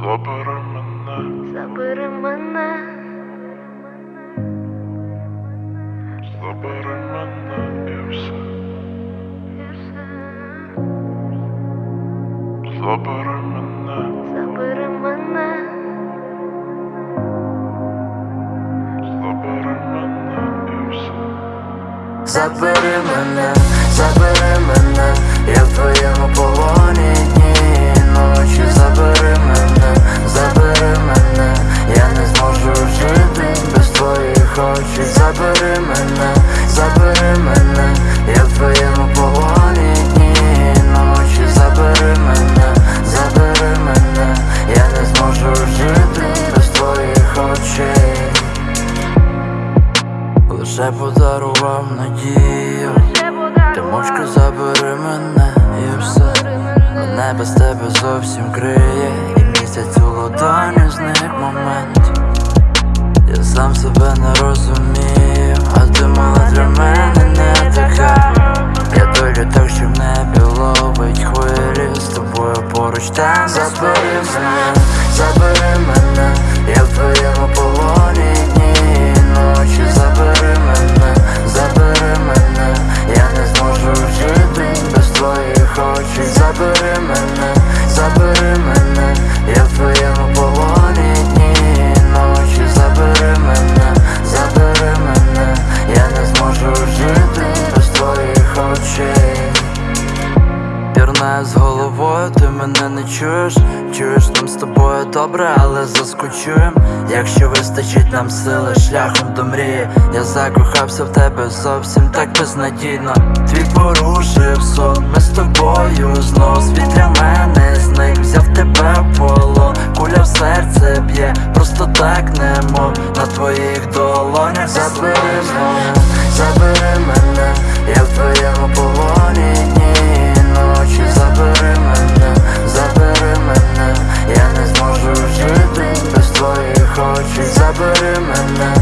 Забери мене, Забери мене, забери мене і все. Забери мене, Забери мене, забери мене і все. Забери мене, забери мене, я в твоєму полоні очей Лише подарував надію. Ти мовчки забери мене і все. Мене. Без тебе зовсім криє. І місяць у ладоні зник момент. Я сам себе не розумію А ти мала для мене не така. Я долю так, що небі ловить хвилі. З тобою поруч там Забери мене, забери мене. Я в З головою, ти мене не чуєш. Чуєш нам з тобою добре, але заскучуєм Якщо вистачить нам сили шляхом до мрії Я закохався в тебе зовсім так безнадійно. Твій порушив сон, ми з тобою знов. Світ для мене зник, взяв тебе в полон. Куля в серце б'є, просто так немо poetry's I put in my life.